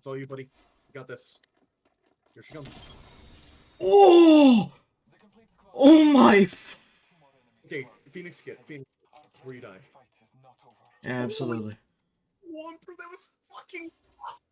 It's all you, buddy. You got this. Here she comes. Oh! Oh my! F- Okay, Phoenix get Phoenix before you die. Absolutely. One that was fucking. awesome.